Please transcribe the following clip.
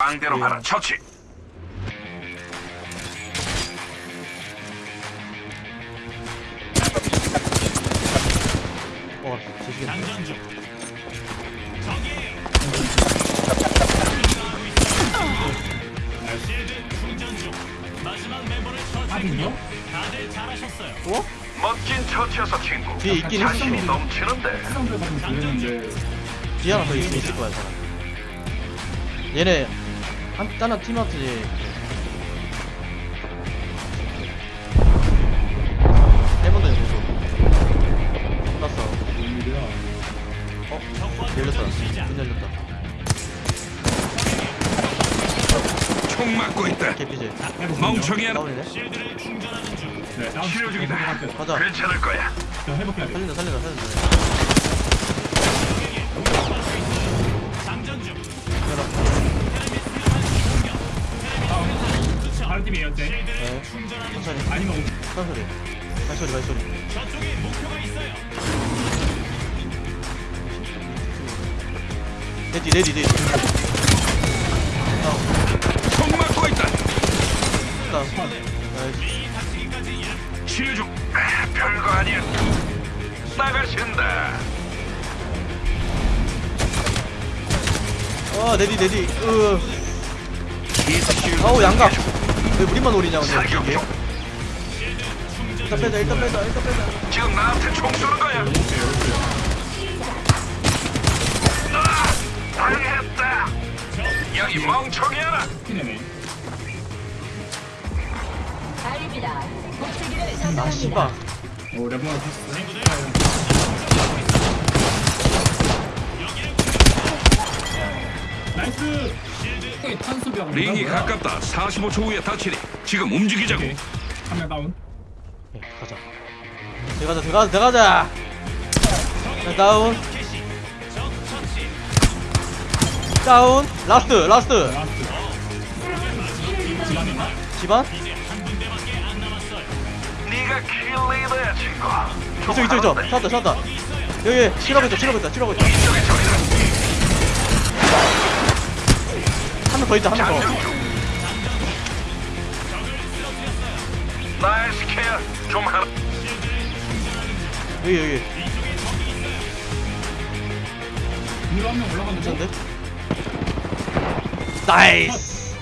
왕대로 가라 처치 어, 지시겠네. 장전 중. 실드 충전 중. 마지막 멤버를 처치했군요. 다들 잘하셨어요. 어? 멋진 처치여서 친구 뒤에 있긴 자신이. 넘치는데 뒤에 하나 더 있, 있을 거야, 사람. 얘네, 한, 다른 팀한테 해본다, 이거. 끝났어. 어? 열렸다. 문 열렸다. 총 맞고 있다 개피지. 멍청이야? 실드를 충전하는 중. 치료 중이다 가자. 괜찮을 거야 살린다, 살린다, 살린다. 다른 팀이 현재 네. 천천히. 아니면 발소리. 발소리, 발소리. 저쪽에 목표가 있어요. ready, ready, ready. 맞고 있다 다운. Nice. 치료 중 아, 별거 아니야 나가신다 어, 레디, 레디. 으. 아우, 양각. 왜 우리만 노리냐, 근데 이게. 중 일단 빼자, 일단 빼자, 일단 빼자. 지금 나한테 총 쏘는 거야 아, 당했다 여기 멍청이야 아. 씨발. 오 레몬을 패스. 나이스. 탄수병. 링이 가깝다 45초 후에 다치리 지금 움직이자고 한명 다운. 예, 가자. 들어가자, 들어가자, 들어가자. 자, 다운. 다운. Last, last. 집안? 네가 kill leader야 친구 이쪽, 이쪽, 이쪽. 찾았다, 찾았다. 여기, 치료하고 있다, 치료하고 있다, 치료하고 있다. 더 있다, 더. 중 nice care 좀 하라 여기, 여기. 위로 한명 올라갔는데. 괜찮은데? 나이스.